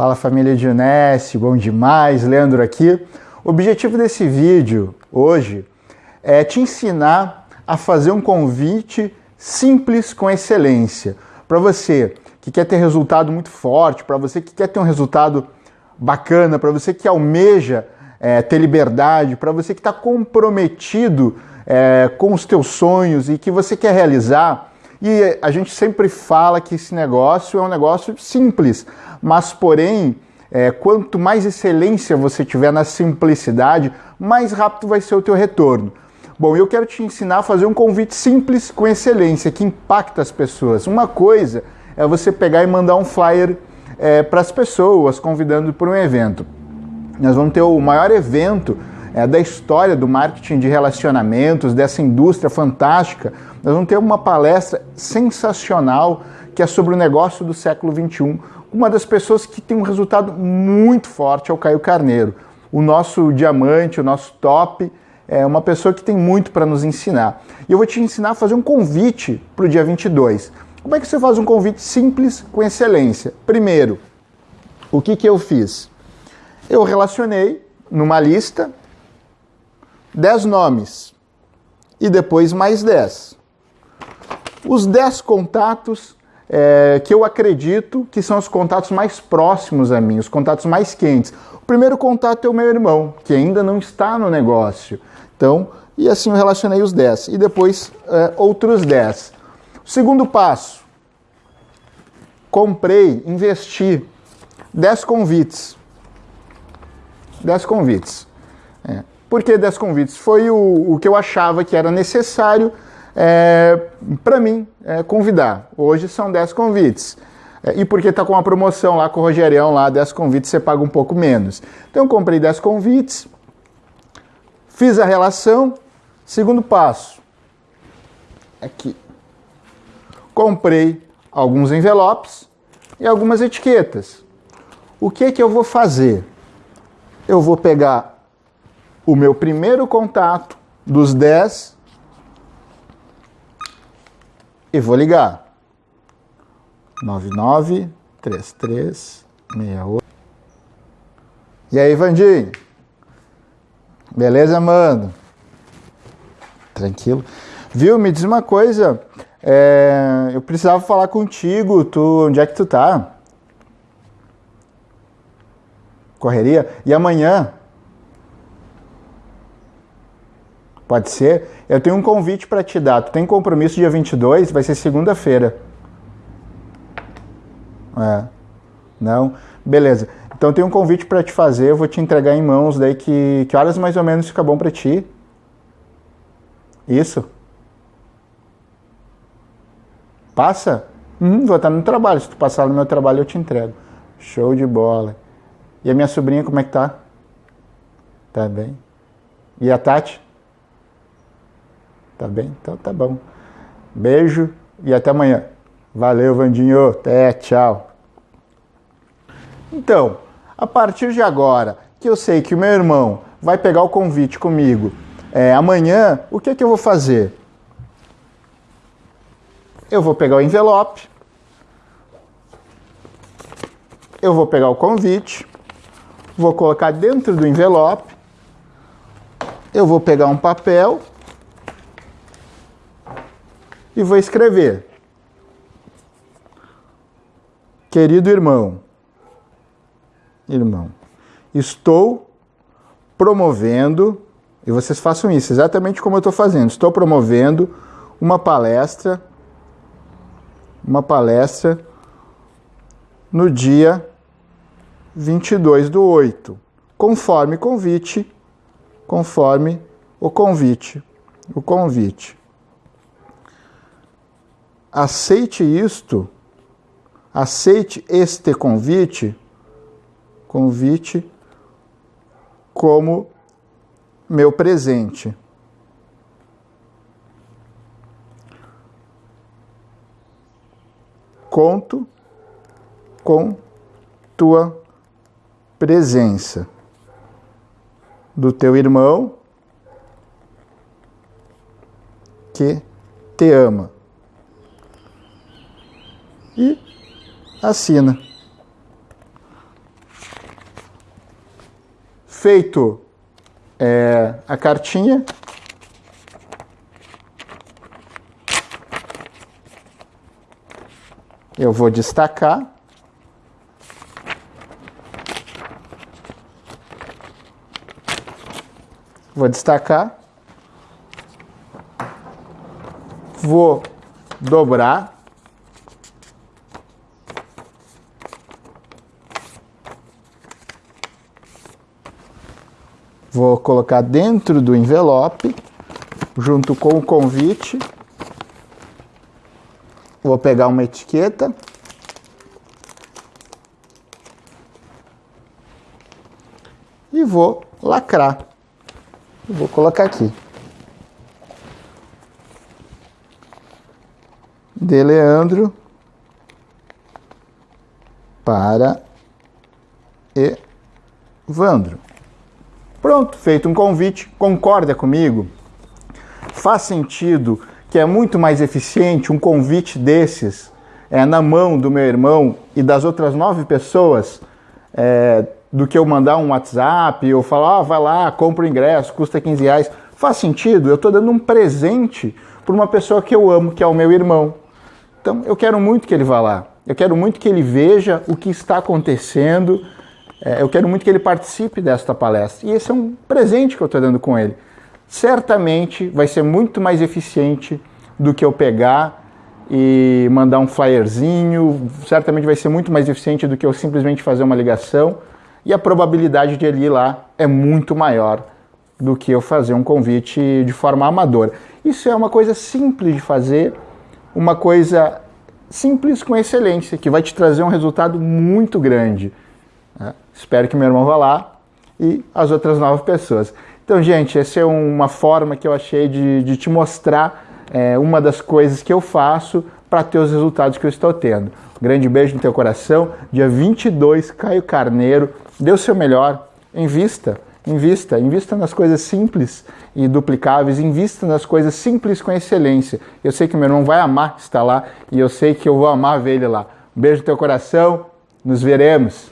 Fala família de Unesse, bom demais, Leandro aqui. O objetivo desse vídeo hoje é te ensinar a fazer um convite simples com excelência. Para você que quer ter resultado muito forte, para você que quer ter um resultado bacana, para você que almeja é, ter liberdade, para você que está comprometido é, com os teus sonhos e que você quer realizar, e a gente sempre fala que esse negócio é um negócio simples, mas porém, é, quanto mais excelência você tiver na simplicidade, mais rápido vai ser o teu retorno. Bom, eu quero te ensinar a fazer um convite simples com excelência, que impacta as pessoas. Uma coisa é você pegar e mandar um flyer é, para as pessoas, convidando para um evento. Nós vamos ter o maior evento é, da história do marketing de relacionamentos, dessa indústria fantástica. Nós vamos ter uma palestra sensacional que é sobre o negócio do século XXI. Uma das pessoas que tem um resultado muito forte é o Caio Carneiro. O nosso diamante, o nosso top, é uma pessoa que tem muito para nos ensinar. E eu vou te ensinar a fazer um convite para o dia 22. Como é que você faz um convite simples com excelência? Primeiro, o que, que eu fiz? Eu relacionei numa lista 10 nomes e depois mais 10. Os 10 contatos é, que eu acredito que são os contatos mais próximos a mim, os contatos mais quentes. O primeiro contato é o meu irmão, que ainda não está no negócio. Então, e assim eu relacionei os 10. E depois é, outros 10. O segundo passo, comprei, investi 10 convites. 10 convites. É. Por que 10 convites? Foi o, o que eu achava que era necessário é, para mim é, convidar. Hoje são 10 convites. É, e porque está com uma promoção lá com o Rogerião, lá 10 convites você paga um pouco menos. Então eu comprei 10 convites, fiz a relação. Segundo passo, aqui. Comprei alguns envelopes e algumas etiquetas. O que que eu vou fazer? Eu vou pegar o meu primeiro contato dos 10 e vou ligar. 993368. E aí, Vandinho? Beleza, mano? Tranquilo. Viu? Me diz uma coisa. É, eu precisava falar contigo. Tu, onde é que tu tá? Correria? E amanhã? Pode ser? Eu tenho um convite para te dar. Tu tem compromisso dia 22? Vai ser segunda-feira. É. Não? Beleza. Então tem um convite para te fazer, eu vou te entregar em mãos daí que que horas mais ou menos fica bom para ti? Isso? Passa? Hum, vou estar no trabalho. Se tu passar no meu trabalho, eu te entrego. Show de bola. E a minha sobrinha, como é que tá? Tá bem. E a Tati? Tá bem? Então tá bom. Beijo e até amanhã. Valeu, Vandinho. Até, tchau. Então, a partir de agora, que eu sei que o meu irmão vai pegar o convite comigo é, amanhã, o que, é que eu vou fazer? Eu vou pegar o envelope, eu vou pegar o convite, vou colocar dentro do envelope, eu vou pegar um papel e vou escrever. Querido irmão, irmão, estou promovendo, e vocês façam isso exatamente como eu estou fazendo, estou promovendo uma palestra, uma palestra no dia 22 do 8, conforme convite, conforme o convite, o convite aceite isto, aceite este convite, convite como meu presente. Conto com tua presença do teu irmão que te ama e assina. feito é, a cartinha, eu vou destacar. Vou destacar. Vou dobrar. Vou colocar dentro do envelope, junto com o convite. Vou pegar uma etiqueta. E vou lacrar. Vou colocar aqui. De Leandro para Evandro. Pronto, feito um convite. Concorda comigo? Faz sentido que é muito mais eficiente um convite desses é, na mão do meu irmão e das outras nove pessoas é, do que eu mandar um WhatsApp ou falar, ah, vai lá, compra o ingresso, custa 15 reais. Faz sentido? Eu estou dando um presente para uma pessoa que eu amo, que é o meu irmão. Então eu quero muito que ele vá lá. Eu quero muito que ele veja o que está acontecendo. É, eu quero muito que ele participe desta palestra. E esse é um presente que eu estou dando com ele certamente vai ser muito mais eficiente do que eu pegar e mandar um flyerzinho, certamente vai ser muito mais eficiente do que eu simplesmente fazer uma ligação e a probabilidade de ele ir lá é muito maior do que eu fazer um convite de forma amadora. Isso é uma coisa simples de fazer, uma coisa simples com excelência, que vai te trazer um resultado muito grande. Espero que meu irmão vá lá e as outras nove pessoas. Então, gente, essa é uma forma que eu achei de, de te mostrar é, uma das coisas que eu faço para ter os resultados que eu estou tendo. Grande beijo no teu coração. Dia 22, Caio Carneiro. Dê o seu melhor. Invista, invista. Invista nas coisas simples e duplicáveis. Invista nas coisas simples com excelência. Eu sei que meu irmão vai amar estar lá e eu sei que eu vou amar ver ele lá. Beijo no teu coração. Nos veremos.